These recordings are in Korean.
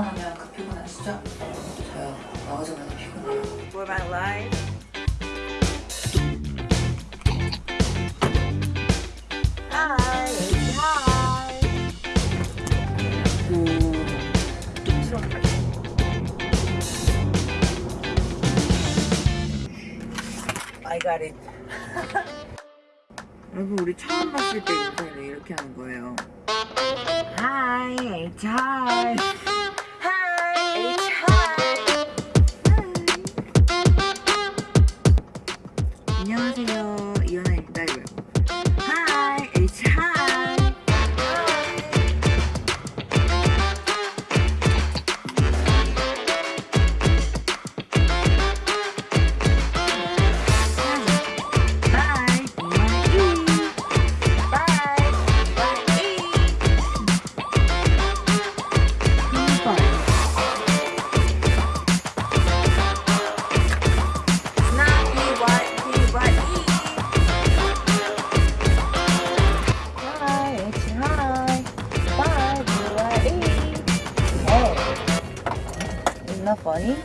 하면 그 피곤하시죠? 저요. 나오자마자 피곤해요. For my life. Got it. 여러분 우리 처음 봤을 때 인사를 이렇게 하는 거예요. Hi. Hi, of funny.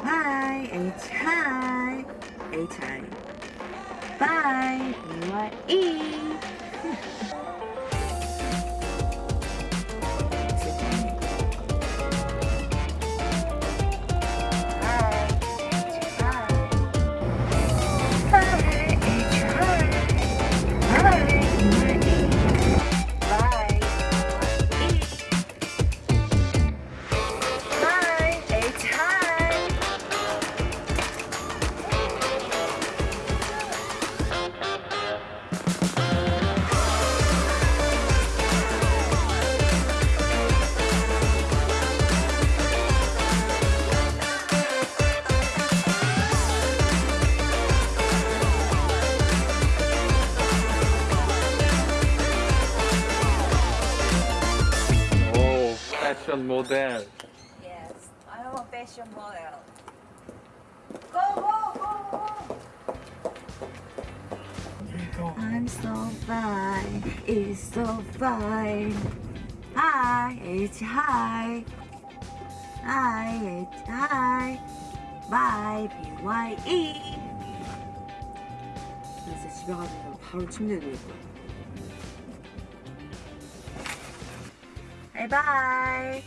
Hi, and it's hi, it's hi. Bye. You E. fashion model. Yes, I'm a fashion model. Go, go, go, go. I'm so fine, it's so fine. Hi, H hi. Hi, H hi. Bye, B Y E. 나 진짜 집에 가서 바로 침대에 누울 거야. Bye.